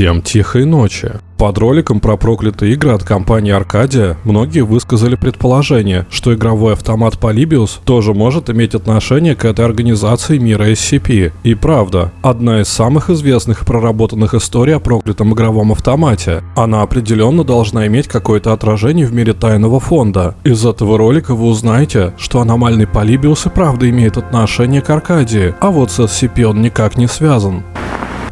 Всем тихой ночи. Под роликом про проклятые игры от компании Аркадия многие высказали предположение, что игровой автомат Polybius тоже может иметь отношение к этой организации мира SCP. И правда, одна из самых известных и проработанных историй о проклятом игровом автомате. Она определенно должна иметь какое-то отражение в мире тайного фонда. Из этого ролика вы узнаете, что аномальный Polybius и правда имеет отношение к Аркадии, а вот с SCP он никак не связан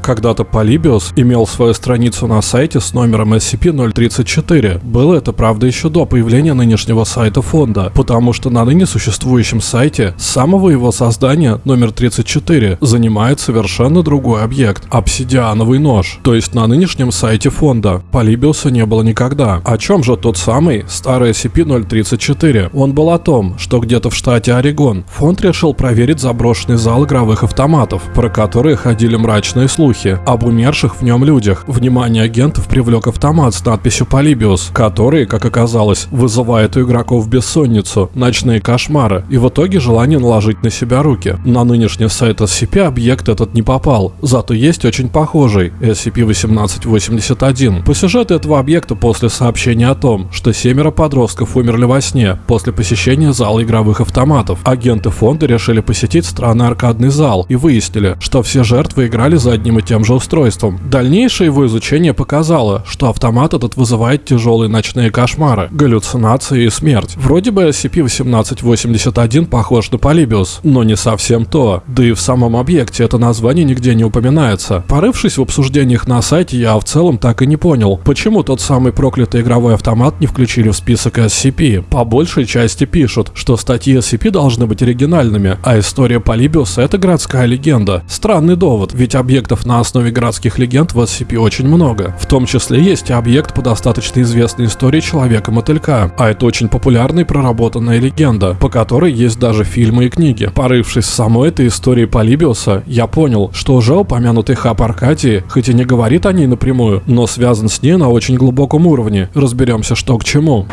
когда-то Polybius имел свою страницу на сайте с номером SCP-034. Было это, правда, еще до появления нынешнего сайта фонда, потому что на ныне существующем сайте с самого его создания номер 34 занимает совершенно другой объект – обсидиановый нож. То есть на нынешнем сайте фонда Polybius не было никогда. О чем же тот самый старый SCP-034? Он был о том, что где-то в штате Орегон фонд решил проверить заброшенный зал игровых автоматов, про которые ходили мрачные слухи слухи об умерших в нем людях. Внимание агентов привлек автомат с надписью «Полибиус», который, как оказалось, вызывает у игроков бессонницу, ночные кошмары и в итоге желание наложить на себя руки. На нынешний сайт SCP объект этот не попал, зато есть очень похожий SCP-1881. По сюжету этого объекта после сообщения о том, что семеро подростков умерли во сне после посещения зала игровых автоматов, агенты фонда решили посетить странный аркадный зал и выяснили, что все жертвы играли за одним и тем же устройством. Дальнейшее его изучение показало, что автомат этот вызывает тяжелые ночные кошмары, галлюцинации и смерть. Вроде бы SCP-1881 похож на Polybius, но не совсем то. Да и в самом объекте это название нигде не упоминается. Порывшись в обсуждениях на сайте, я в целом так и не понял, почему тот самый проклятый игровой автомат не включили в список SCP. По большей части пишут, что статьи SCP должны быть оригинальными, а история Polybius это городская легенда. Странный довод, ведь объектов на основе городских легенд в SCP очень много. В том числе есть объект по достаточно известной истории Человека-мотылька, а это очень популярная и проработанная легенда, по которой есть даже фильмы и книги. Порывшись в самой этой истории Полибиуса, я понял, что уже упомянутый хаб Аркадии, хоть и не говорит о ней напрямую, но связан с ней на очень глубоком уровне. Разберемся, что к чему.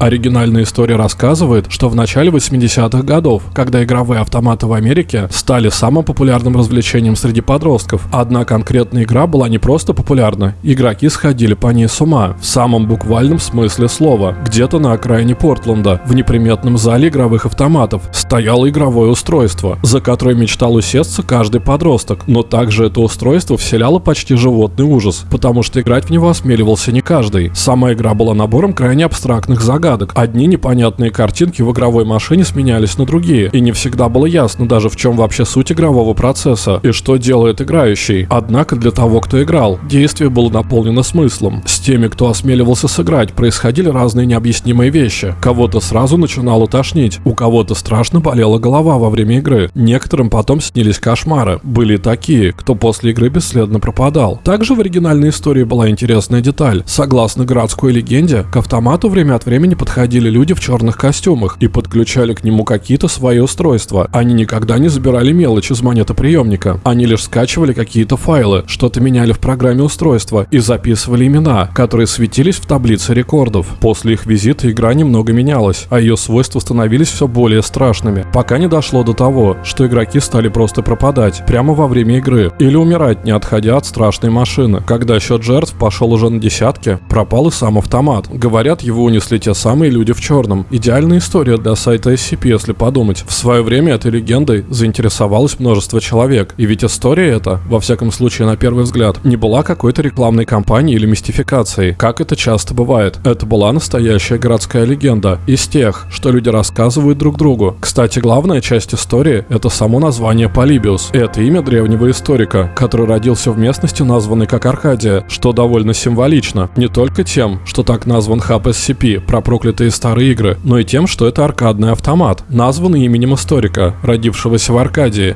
Оригинальная история рассказывает, что в начале 80-х годов, когда игровые автоматы в Америке стали самым популярным развлечением среди подростков, одна конкретная игра была не просто популярна, игроки сходили по ней с ума, в самом буквальном смысле слова. Где-то на окраине Портленда, в неприметном зале игровых автоматов, стояло игровое устройство, за которое мечтал усесться каждый подросток, но также это устройство вселяло почти животный ужас, потому что играть в него осмеливался не каждый. Сама игра была набором крайне абстрактных загадок, загадок. Одни непонятные картинки в игровой машине сменялись на другие, и не всегда было ясно даже в чем вообще суть игрового процесса и что делает играющий. Однако для того, кто играл, действие было наполнено смыслом. С теми, кто осмеливался сыграть, происходили разные необъяснимые вещи. Кого-то сразу начинало тошнить, у кого-то страшно болела голова во время игры. Некоторым потом снились кошмары. Были такие, кто после игры бесследно пропадал. Также в оригинальной истории была интересная деталь. Согласно городской легенде, к автомату время от времени подходили люди в черных костюмах и подключали к нему какие-то свои устройства. Они никогда не забирали мелочь из монетоприемника. Они лишь скачивали какие-то файлы, что-то меняли в программе устройства и записывали имена, которые светились в таблице рекордов. После их визита игра немного менялась, а ее свойства становились все более страшными, пока не дошло до того, что игроки стали просто пропадать прямо во время игры или умирать, не отходя от страшной машины. Когда счет жертв пошел уже на десятки, пропал и сам автомат. Говорят, его унесли те самые люди в черном. Идеальная история для сайта SCP, если подумать. В свое время этой легендой заинтересовалось множество человек. И ведь история эта, во всяком случае на первый взгляд, не была какой-то рекламной кампанией или мистификацией, как это часто бывает. Это была настоящая городская легенда, из тех, что люди рассказывают друг другу. Кстати, главная часть истории — это само название Полибиус. Это имя древнего историка, который родился в местности, названной как Аркадия, что довольно символично. Не только тем, что так назван хаб SCP, про проклятые старые игры, но и тем, что это аркадный автомат, названный именем историка, родившегося в Аркадии.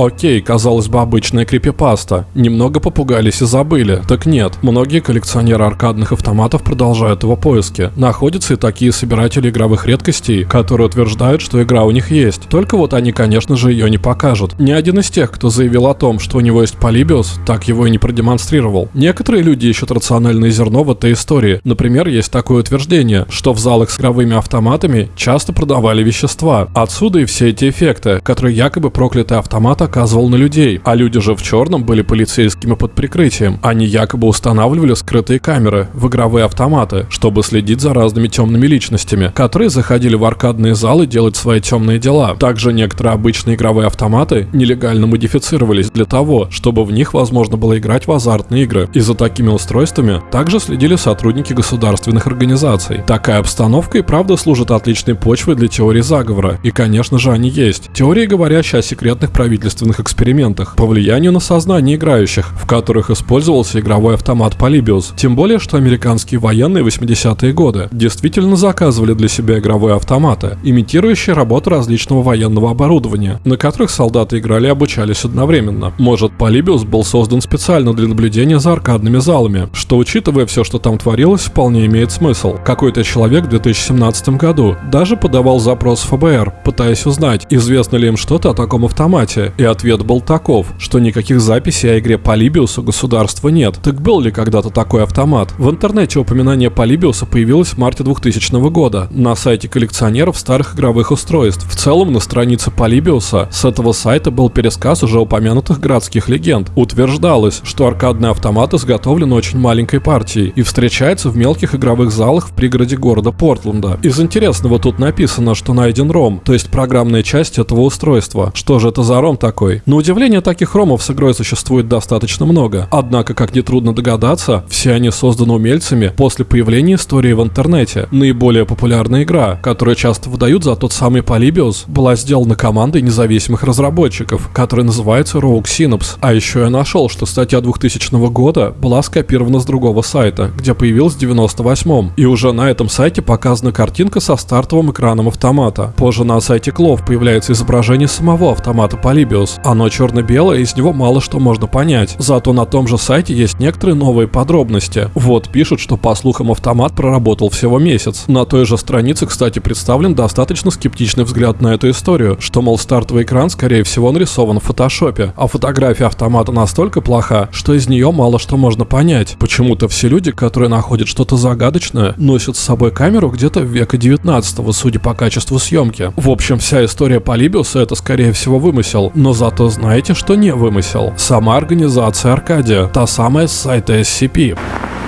Окей, казалось бы, обычная крипипаста. Немного попугались и забыли. Так нет, многие коллекционеры аркадных автоматов продолжают его поиски. Находятся и такие собиратели игровых редкостей, которые утверждают, что игра у них есть. Только вот они, конечно же, ее не покажут. Ни один из тех, кто заявил о том, что у него есть Полибиус, так его и не продемонстрировал. Некоторые люди ищут рациональное зерно в этой истории. Например, есть такое утверждение, что в залах с игровыми автоматами часто продавали вещества. Отсюда и все эти эффекты, которые якобы проклятый автомат оказывал на людей, а люди же в черном были полицейскими под прикрытием. Они якобы устанавливали скрытые камеры в игровые автоматы, чтобы следить за разными темными личностями, которые заходили в аркадные залы делать свои темные дела. Также некоторые обычные игровые автоматы нелегально модифицировались для того, чтобы в них возможно было играть в азартные игры. И за такими устройствами также следили сотрудники государственных организаций. Такая обстановка и правда служит отличной почвой для теории заговора. И, конечно же, они есть. Теории, говорящие о секретных правительственных экспериментах по влиянию на сознание играющих, в которых использовался игровой автомат Polybius. Тем более, что американские военные 80-е годы действительно заказывали для себя игровые автоматы, имитирующие работу различного военного оборудования, на которых солдаты играли и обучались одновременно. Может, Polybius был создан специально для наблюдения за аркадными залами, что, учитывая все, что там творилось, вполне имеет смысл. Какой-то человек в 2017 году даже подавал запрос в ФБР, пытаясь узнать, известно ли им что-то о таком автомате, и ответ был таков, что никаких записей о игре Полибиус государства нет. Так был ли когда-то такой автомат? В интернете упоминание Полибиуса появилось в марте 2000 года на сайте коллекционеров старых игровых устройств. В целом на странице Полибиуса с этого сайта был пересказ уже упомянутых городских легенд. Утверждалось, что аркадный автомат изготовлен очень маленькой партией и встречается в мелких игровых залах в пригороде города Портленда. Из интересного тут написано, что найден ROM, то есть программная часть этого устройства. Что же это за ROM такой? На удивление, таких ромов с игрой существует достаточно много. Однако, как нетрудно догадаться, все они созданы умельцами после появления истории в интернете. Наиболее популярная игра, которую часто выдают за тот самый Polybius, была сделана командой независимых разработчиков, которая называется Rogue Synapse. А еще я нашел, что статья 2000 года была скопирована с другого сайта, где появилась в 98 И уже на этом сайте показана картинка со стартовым экраном автомата. Позже на сайте Клов появляется изображение самого автомата Polybius. Оно черно-белое, из него мало что можно понять. Зато на том же сайте есть некоторые новые подробности. Вот пишут, что по слухам автомат проработал всего месяц. На той же странице, кстати, представлен достаточно скептичный взгляд на эту историю, что, мол, стартовый экран, скорее всего, нарисован в фотошопе, а фотография автомата настолько плоха, что из нее мало что можно понять. Почему-то все люди, которые находят что-то загадочное, носят с собой камеру где-то в века 19 судя по качеству съемки. В общем, вся история Полибиуса это, скорее всего, вымысел, но зато знаете, что не вымысел? Сама организация Аркадия, та самая с сайта SCP.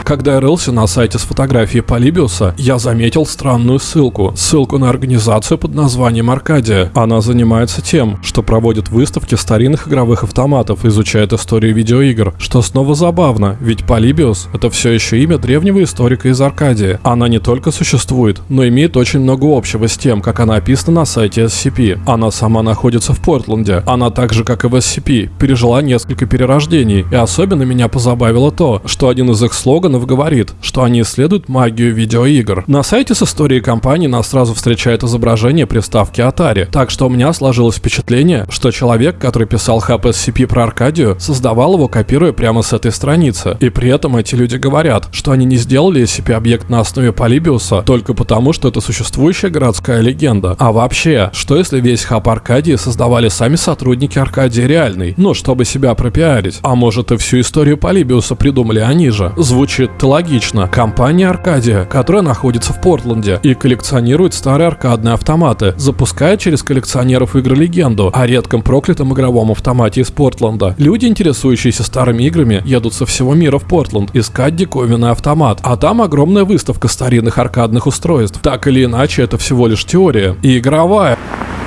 Когда я рылся на сайте с фотографией Полибиуса, я заметил странную ссылку. Ссылку на организацию под названием Аркадия. Она занимается тем, что проводит выставки старинных игровых автоматов, изучает историю видеоигр. Что снова забавно, ведь Полибиус — это все еще имя древнего историка из Аркадии. Она не только существует, но имеет очень много общего с тем, как она описана на сайте SCP. Она сама находится в Портленде. Она так же, как и в SCP, пережила несколько перерождений. И особенно меня позабавило то, что один из их слоганов Романов говорит, что они исследуют магию видеоигр. На сайте с историей компании нас сразу встречает изображение приставки Atari, так что у меня сложилось впечатление, что человек, который писал хаб SCP про Аркадию, создавал его, копируя прямо с этой страницы. И при этом эти люди говорят, что они не сделали SCP-объект на основе Полибиуса только потому, что это существующая городская легенда. А вообще, что если весь хаб Аркадии создавали сами сотрудники Аркадии реальный? Ну, чтобы себя пропиарить. А может и всю историю Полибиуса придумали они же? Звучит звучит логично. Компания Аркадия, которая находится в Портленде и коллекционирует старые аркадные автоматы, запускает через коллекционеров игры легенду о редком проклятом игровом автомате из Портленда. Люди, интересующиеся старыми играми, едут со всего мира в Портленд искать диковинный автомат, а там огромная выставка старинных аркадных устройств. Так или иначе, это всего лишь теория. И игровая.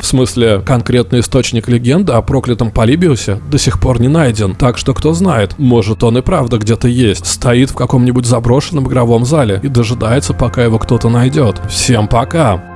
В смысле, конкретный источник легенды о проклятом Полибиусе до сих пор не найден, так что кто знает, может он и правда где-то есть, стоит в каком-нибудь заброшенном игровом зале и дожидается, пока его кто-то найдет. Всем пока!